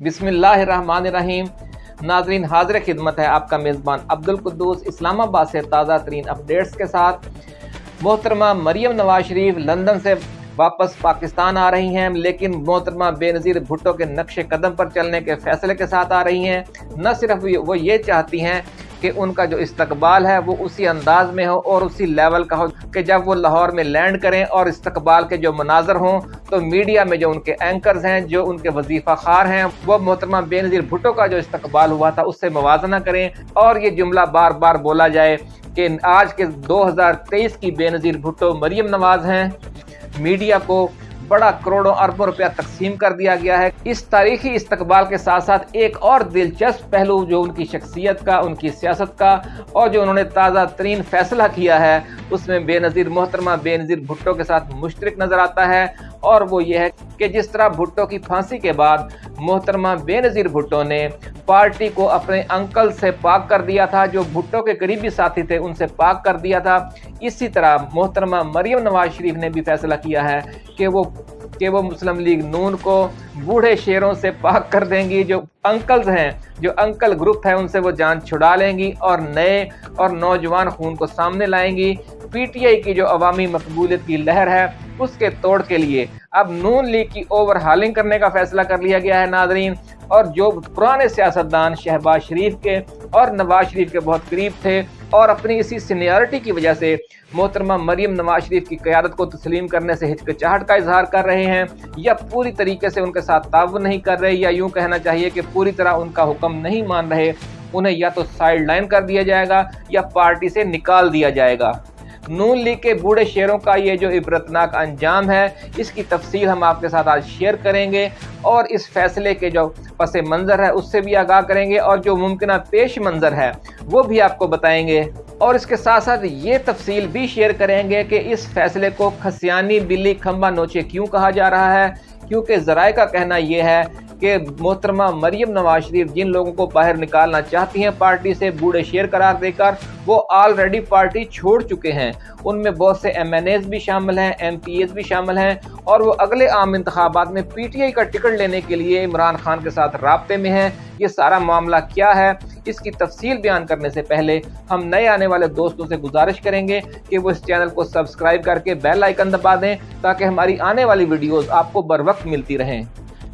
بسم اللہ الرحمن الرحیم۔ ناظرین، حاضر خدمت ہے آپ کا میزبان عبد القدوس اسلام آباد سے تازہ ترین اپڈیٹس کے ساتھ۔ محترمہ مریم نواز شریف لندن سے واپس پاکستان آ رہی ہیں، لیکن محترمہ بے نظیر بھٹو کے نقش قدم پر چلنے کے فیصلے کے ساتھ آ رہی ہیں۔ نہ صرف وہ یہ چاہتی ہیں کہ ان کا جو استقبال ہے وہ اسی انداز میں ہو اور اسی لیول کا ہو کہ جب وہ لاہور میں لینڈ کریں اور استقبال کے جو مناظر ہوں تو میڈیا میں جو ان کے اینکرز ہیں، جو ان کے وظیفہ خار ہیں، وہ محترمہ بے نظیر بھٹو کا جو استقبال ہوا تھا، اس سے موازنہ کریں اور یہ جملہ بار بار بولا جائے کہ آج کے دو ہزار تیئیس کی بے نظیر بھٹو مریم نواز ہیں۔ میڈیا کو بڑا کروڑوں اربوں روپیہ تقسیم کر دیا گیا ہے۔ اس تاریخی استقبال کے ساتھ ساتھ ایک اور دلچسپ پہلو جو ان کی شخصیت کا، ان کی سیاست کا اور جو انہوں نے تازہ ترین فیصلہ کیا ہے، اس میں بے نظیر محترمہ، بے نظیر بھٹو کے ساتھ مشترک نظر آتا ہے۔ اور وہ یہ ہے کہ جس طرح بھٹو کی پھانسی کے بعد محترمہ بے نظیر بھٹو نے پارٹی کو اپنے انکل سے پاک کر دیا تھا، جو بھٹو کے قریبی ساتھی تھے، ان سے پاک کر دیا تھا۔ اسی طرح محترمہ مریم نواز شریف نے بھی فیصلہ کیا ہے کہ وہ کہ وہ مسلم لیگ نون کو بوڑھے شیروں سے پاک کر دیں گی۔ جو انکلز ہیں، جو انکل گروپ ہے، ان سے وہ جان چھڑا لیں گی اور نئے اور نوجوان خون کو سامنے لائیں گی۔ پی ٹی آئی کی جو عوامی مقبولیت کی لہر ہے اس کے توڑ کے لیے۔ اب نون لیگ کی اوور ہالنگ کرنے کا فیصلہ کر لیا گیا ہے ناظرین۔ اور جو پرانے سیاستدان شہباز شریف کے اور نواز شریف کے بہت قریب تھے اور اپنی اسی سینیارٹی کی وجہ سے محترمہ مریم نواز شریف کی قیادت کو تسلیم کرنے سے ہچکچاہٹ کا اظہار کر رہے ہیں یا پوری طریقے سے ان کے ساتھ تعاون نہیں کر رہے یا یوں کہنا چاہیے کہ پوری طرح ان کا حکم نہیں مان رہے، انہیں یا تو سائیڈ لائن کر دیا جائے گا یا پارٹی سے نکال دیا جائے گا۔ نون لیگ کے بوڑھے شیروں کا یہ جو عبرتناک انجام ہے، اس کی تفصیل ہم آپ کے ساتھ آج شیئر کریں گے اور اس فیصلے کے جو پس منظر ہے، اس سے بھی آگاہ کریں گے اور جو ممکنہ پیش منظر ہے، وہ بھی آپ کو بتائیں گے۔ اور اس کے ساتھ ساتھ یہ تفصیل بھی شیئر کریں گے کہ اس فیصلے کو کھسیانی بلی کھمبا نوچے کیوں کہا جا رہا ہے؟ کیونکہ ذرائع کا کہنا یہ ہے کہ محترمہ مریم نواز شریف جن لوگوں کو باہر نکالنا چاہتی ہیں، پارٹی سے بوڑھے شیر قرار دے کر وہ آلریڈی پارٹی چھوڑ چکے ہیں۔ ان میں بہت سے ایم این ایز بھی شامل ہیں ایم پی ایز بھی شامل ہیں اور وہ اگلے عام انتخابات میں پی ٹی آئی کا ٹکٹ لینے کے لیے عمران خان کے ساتھ رابطے میں ہیں۔ یہ سارا معاملہ کیا ہے؟ اس کی تفصیل بیان کرنے سے پہلے ہم نئے آنے والے دوستوں سے گزارش کریں گے کہ وہ اس چینل کو سبسکرائب کر کے بیل آئیکن دبا دیں تاکہ ہماری آنے والی ویڈیوز آپ کو بر وقت ملتی رہیں۔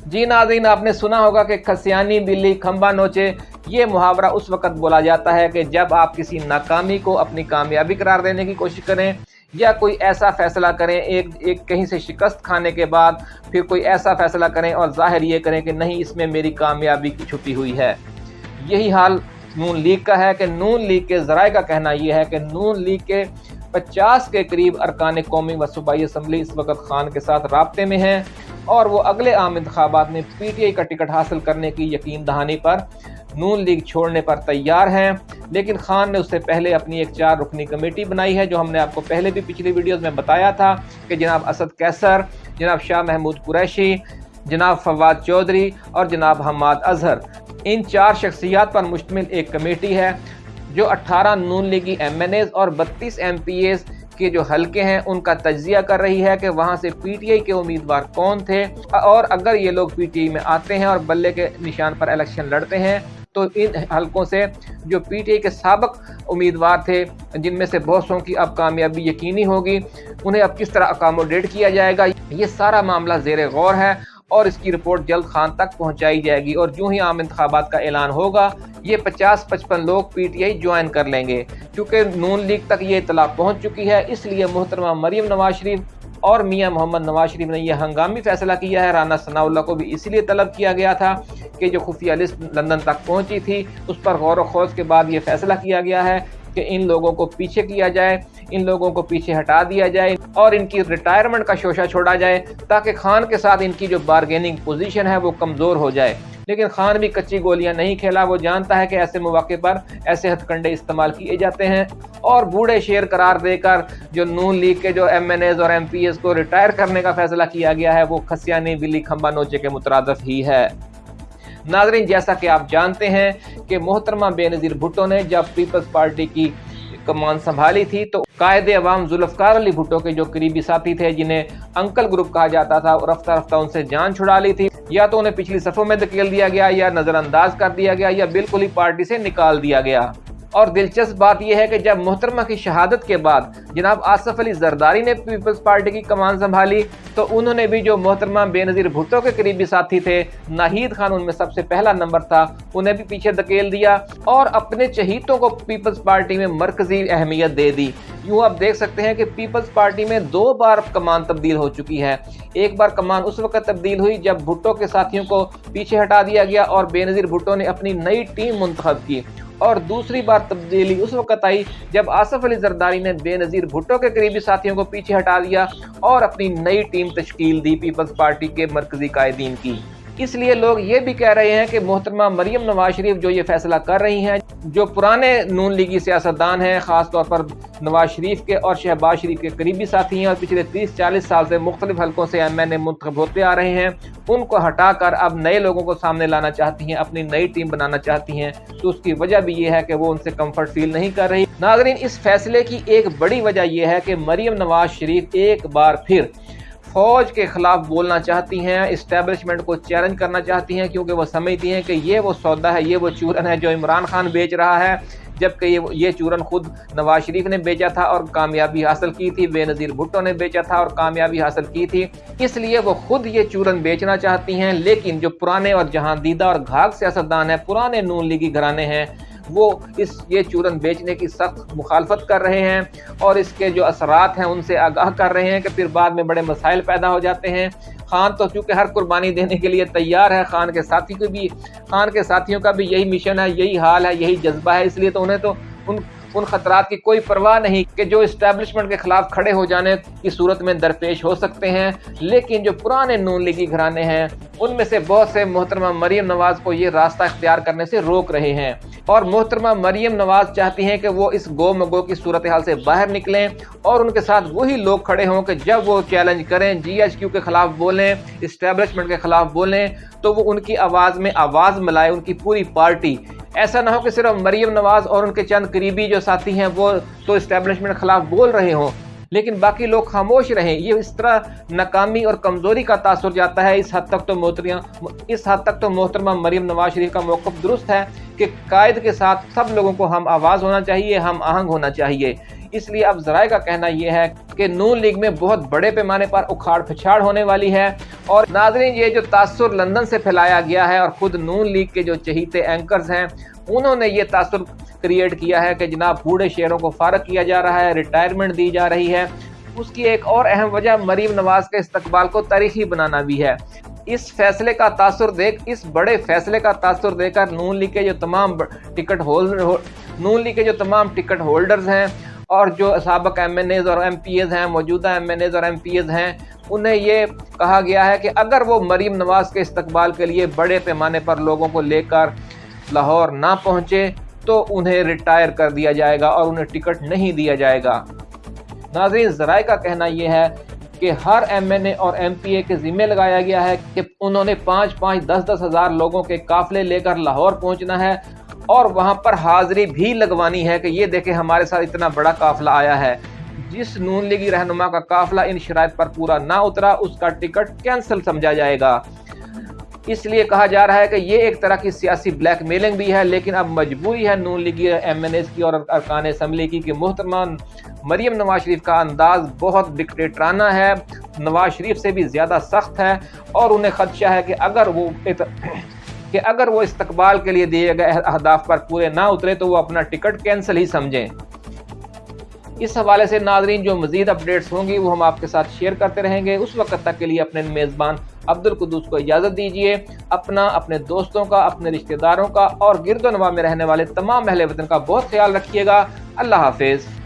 جی ناظرین، آپ نے سنا ہوگا کہ کھسیانی، بلی، کھمبا، نوچے، یہ محاورہ اس وقت بولا جاتا ہے کہ جب آپ کسی ناکامی کو اپنی کامیابی قرار دینے کی کوشش کریں یا کوئی ایسا فیصلہ کریں، ایک ایک کہیں سے شکست کھانے کے بعد پھر کوئی ایسا فیصلہ کریں اور ظاہر یہ کریں کہ نہیں، اس میں میری کامیابی کی چھپی ہوئی ہے۔ یہی حال نون لیگ کا ہے کہ نون لیگ کے ذرائع کا کہنا یہ ہے کہ نون لیگ کے پچاس کے قریب ارکان قومی و صوبائی اسمبلی اس وقت خان کے ساتھ رابطے میں ہیں اور وہ اگلے عام انتخابات میں پی ٹی آئی کا ٹکٹ حاصل کرنے کی یقین دہانی پر نون لیگ چھوڑنے پر تیار ہیں۔ لیکن خان نے اس سے پہلے اپنی ایک چار رکنی کمیٹی بنائی ہے جو ہم نے آپ کو پہلے بھی پچھلی ویڈیوز میں بتایا تھا کہ جناب اسد کیسر، جناب شاہ محمود قریشی، جناب فواد چودھری اور جناب حماد اظہر۔ ان چار شخصیات پر مشتمل ایک کمیٹی ہے۔ جو اٹھارہ نون لیگی ایم این ایز اور بتیس ایم پی ایز کے جو حلقے ہیں، ان کا تجزیہ کر رہی ہے کہ وہاں سے پی ٹی آئی کے امیدوار کون تھے۔ اور اگر یہ لوگ پی ٹی آئی میں آتے ہیں اور بلے کے نشان پر الیکشن لڑتے ہیں، تو ان حلقوں سے جو پی ٹی آئی کے سابق امیدوار تھے، جن میں سے بہت سو کی اب کامیابی یقینی ہوگی، انہیں اب کس طرح اکاموڈیٹ کیا جائے گا؟ یہ سارا معاملہ زیر غور ہے۔ اور اس کی رپورٹ جلد خان تک پہنچائی جائے گی اور جو ہی عام انتخابات کا اعلان ہوگا، یہ پچاس پچپن لوگ پی ٹی آئی جوائن کر لیں گے۔ کیونکہ نون لیگ تک یہ اطلاع پہنچ چکی ہے، اس لیے محترمہ مریم نواز شریف اور میاں محمد نواز شریف نے یہ ہنگامی فیصلہ کیا ہے۔ رانا ثناء اللہ کو بھی اسی لیے طلب کیا گیا تھا کہ جو خفیہ لسٹ لندن تک پہنچی تھی، اس پر غور و خوض کے بعد یہ فیصلہ کیا گیا ہے۔ کہ ان لوگوں کو پیچھے کیا جائے، ان لوگوں کو پیچھے ہٹا دیا جائے اور ان کی ریٹائرمنٹ کا شوشہ چھوڑا جائے تاکہ خان کے ساتھ ان کی جو بارگیننگ پوزیشن ہے وہ کمزور ہو جائے۔ لیکن خان بھی کچی گولیاں نہیں کھیلا، وہ جانتا ہے کہ ایسے مواقع پر ایسے ہتھ کنڈے استعمال کیے جاتے ہیں اور بوڑھے شیر قرار دے کر جو نون لیگ کے جو ایم این ایز اور ایم پی ایز کو ریٹائر کرنے کا فیصلہ کیا گیا ہے، وہ کھسیانی بلی کھمبا نوچے کے مترادف ہی ہے۔ ناظرین، جیسا کہ آپ جانتے ہیں کہ محترمہ بے نظیر بھٹو نے جب پیپلز پارٹی کی کمان سنبھالی تھی تو قائد عوام ذوالفقار علی بھٹو کے جو قریبی ساتھی تھے، جنہیں انکل گروپ کہا جاتا تھا، اور رفتہ رفتہ ان سے جان چھڑا لی تھی، یا تو انہیں پچھلی صفوں میں دکیل دیا گیا، یا نظر انداز کر دیا گیا، یا بالکل ہی پارٹی سے نکال دیا گیا۔ اور دلچسپ بات یہ ہے کہ جب محترمہ کی شہادت کے بعد جناب آصف علی زرداری نے پیپلز پارٹی کی کمان سنبھالی، تو انہوں نے بھی جو محترمہ بے نظیر بھٹو کے قریبی ساتھی تھے، ناہید خان ان میں سب سے پہلا نمبر تھا، انہیں بھی پیچھے دکیل دیا اور اپنے چہیتوں کو پیپلز پارٹی میں مرکزی اہمیت دے دی۔ یوں آپ دیکھ سکتے ہیں کہ پیپلز پارٹی میں دو بار کمان تبدیل ہو چکی ہے۔ ایک بار کمان اس وقت تبدیل ہوئی جب بھٹو کے ساتھیوں کو پیچھے ہٹا دیا گیا اور بے نظیر بھٹو نے اپنی نئی ٹیم منتخب کی۔ اور دوسری بار تبدیلی اس وقت آئی جب آصف علی زرداری نے بے نظیر بھٹو کے قریبی ساتھیوں کو پیچھے ہٹا دیا اور اپنی نئی ٹیم تشکیل دی پیپلز پارٹی کے مرکزی قائدین کی۔ اس لیے لوگ یہ بھی کہہ رہے ہیں کہ محترمہ مریم نواز شریف جو یہ فیصلہ کر رہی ہیں، جو پرانے نون لیگی سیاستدان ہیں، خاص طور پر نواز شریف کے اور شہباز شریف کے قریبی ساتھی ہیں اور پچھلے تیس چالیس سال سے مختلف حلقوں سے ایم این اے منتخب ہوتے آ رہے ہیں۔ ان کو ہٹا کر اب نئے لوگوں کو سامنے لانا چاہتی ہیں، اپنی نئی ٹیم بنانا چاہتی ہیں۔ تو اس کی وجہ بھی یہ ہے کہ وہ ان سے کمفرٹ فیل نہیں کر رہی۔ ناظرین، اس فیصلے کی ایک بڑی وجہ یہ ہے کہ مریم نواز شریف ایک بار پھر فوج کے خلاف بولنا چاہتی ہیں اسٹیبلشمنٹ کو چیلنج کرنا چاہتی ہیں، کیونکہ وہ سمجھتی ہیں کہ یہ وہ سودا ہے، یہ وہ چورن ہے جو عمران خان بیچ رہا ہے، جبکہ یہ یہ چورن خود نواز شریف نے بیچا تھا اور کامیابی حاصل کی تھی، بے نظیر بھٹو نے بیچا تھا اور کامیابی حاصل کی تھی۔ اس لیے وہ خود یہ چورن بیچنا چاہتی ہیں، لیکن جو پرانے اور جہاں دیدہ اور گھاگ سیاستدان ہیں، پرانے نون لیگی گھرانے ہیں وہ اس یہ چورن بیچنے کی سخت مخالفت کر رہے ہیں اور اس کے جو اثرات ہیں ان سے آگاہ کر رہے ہیں کہ پھر بعد میں بڑے مسائل پیدا ہو جاتے ہیں۔ خان تو چونکہ ہر قربانی دینے کے لیے تیار ہے، خان کے ساتھی کو بھی، خان کے ساتھیوں کا بھی یہی مشن ہے، یہی حال ہے، یہی جذبہ ہے، اس لیے تو انہیں تو ان ان خطرات کی کوئی پرواہ نہیں کہ جو اسٹیبلشمنٹ کے خلاف کھڑے ہو جانے کی صورت میں درپیش ہو سکتے ہیں۔ لیکن جو پرانے نون لیگی گھرانے ہیں، ان میں سے بہت سے محترمہ مریم نواز کو یہ راستہ اختیار کرنے سے روک رہے ہیں۔ اور محترمہ مریم نواز چاہتی ہیں کہ وہ اس گو مگو کی صورتحال سے باہر نکلیں اور ان کے ساتھ وہی لوگ کھڑے ہوں کہ جب وہ چیلنج کریں جی ایچ کیو کے خلاف بولیں اسٹیبلشمنٹ کے خلاف بولیں، تو وہ ان کی آواز میں آواز ملائے، ان کی پوری پارٹی۔ ایسا نہ ہو کہ صرف مریم نواز اور ان کے چند قریبی جو ساتھی ہیں، وہ تو اسٹیبلشمنٹ خلاف بول رہے ہوں۔ لیکن باقی لوگ خاموش رہیں۔ یہ اس طرح ناکامی اور کمزوری کا تاثر جاتا ہے۔ اس حد تک تو محترم اس حد تک تو محترمہ مریم نواز شریف کا موقف درست ہے کہ قائد کے ساتھ سب لوگوں کو ہم آواز ہونا چاہیے، ہم آہنگ ہونا چاہیے۔ اس لیے اب ذرائع کا کہنا یہ ہے کہ نون لیگ میں بہت بڑے پیمانے پر اکھاڑ پھچھاڑ ہونے والی ہے۔ اور ناظرین، یہ جو تاثر لندن سے پھیلایا گیا ہے اور خود نون لیگ کے جو چہیتے اینکرز ہیں، انہوں نے یہ تاثر کریٹ کیا ہے کہ جناب بوڑھے شہروں کو فارغ کیا جا رہا ہے ریٹائرمنٹ دی جا رہی ہے۔ اس کی ایک اور اہم وجہ مریم نواز کے استقبال کو تاریخی بنانا بھی ہے۔ اس فیصلے کا تاثر دیکھ، اس بڑے فیصلے کا تاثر دے کر نون لیگ کے جو تمام ٹکٹ ہولڈر نون لیگ کے جو تمام ٹکٹ ہولڈرز ہیں اور جو سابق ایم این ایز اور ایم پی ایز ہیں، موجودہ ایم این ایز اور ایم پی ایز ہیں، انہیں یہ کہا گیا ہے کہ اگر وہ مریم نواز کے استقبال کے لیے بڑے پیمانے پر لوگوں کو لے کر لاہور نہ پہنچے تو انہیں ریٹائر کر دیا جائے گا اور انہیں ٹکٹ نہیں دیا جائے گا۔ ناظرین، ذرائع کا کہنا یہ ہے کہ ہر ایم این اے اور ایم پی اے کے ذمہ لگایا گیا ہے کہ انہوں نے پانچ پانچ دس دس ہزار لوگوں کے قافلے لے کر لاہور پہنچنا ہے اور وہاں پر حاضری بھی لگوانی ہے کہ یہ دیکھیں ہمارے ساتھ اتنا بڑا قافلہ آیا ہے۔ جس نون لیگی رہنما کا قافلہ ان شرائط پر پورا نہ اترا، اس کا ٹکٹ کینسل سمجھا جائے گا۔ اس لیے کہا جا رہا ہے کہ یہ ایک طرح کی سیاسی بلیک میلنگ بھی ہے، لیکن اب مجبوری ہے نون لیگی ایم این ایس کی اور ارکان اسمبلی کی کہ محترمہ مریم نواز شریف کا انداز بہت ڈکٹیٹرانہ ہے۔ نواز شریف سے بھی زیادہ سخت ہے اور انہیں خدشہ ہے کہ اگر وہ کہ اگر وہ استقبال کے لیے دیے گئے اہداف پر پورے نہ اترے تو وہ اپنا ٹکٹ کینسل ہی سمجھیں۔ اس حوالے سے ناظرین، جو مزید اپڈیٹس ہوں گی، وہ ہم آپ کے ساتھ شیئر کرتے رہیں گے۔ اس وقت تک کے لیے اپنے میزبان عبد القدوس کو اجازت دیجیے اپنا، اپنے دوستوں کا، اپنے رشتہ داروں کا اور گرد و نما میں رہنے والے تمام اہل وطن کا بہت خیال رکھیے گا۔ اللہ حافظ۔